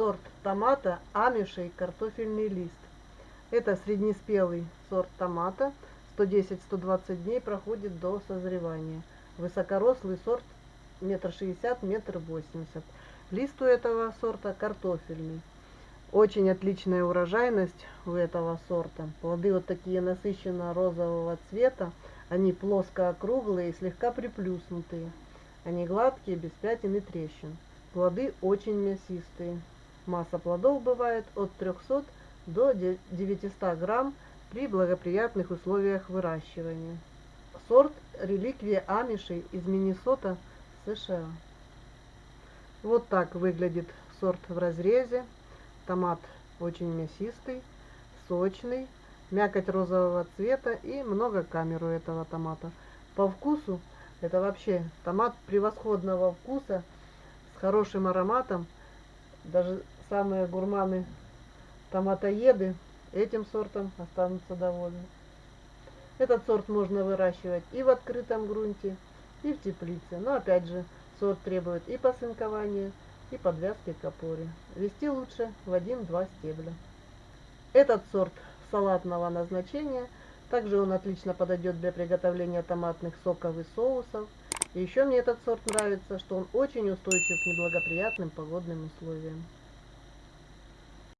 сорт томата Амишей картофельный лист. Это среднеспелый сорт томата. 110-120 дней проходит до созревания. Высокорослый сорт метр шестьдесят, метр восемьдесят. Лист у этого сорта картофельный. Очень отличная урожайность у этого сорта. Плоды вот такие насыщенно розового цвета. Они плоско-округлые и слегка приплюснутые. Они гладкие, без пятен и трещин. Плоды очень мясистые. Масса плодов бывает от 300 до 900 грамм при благоприятных условиях выращивания. Сорт реликвия амишей из Миннесота, США. Вот так выглядит сорт в разрезе. Томат очень мясистый, сочный, мякоть розового цвета и много камер у этого томата. По вкусу это вообще томат превосходного вкуса с хорошим ароматом. Даже самые гурманы томатоеды этим сортом останутся довольны. Этот сорт можно выращивать и в открытом грунте, и в теплице. Но опять же, сорт требует и посынкования, и подвязки к опоре. Вести лучше в один-два стебля. Этот сорт салатного назначения. Также он отлично подойдет для приготовления томатных соков и соусов. И еще мне этот сорт нравится, что он очень устойчив к неблагоприятным погодным условиям.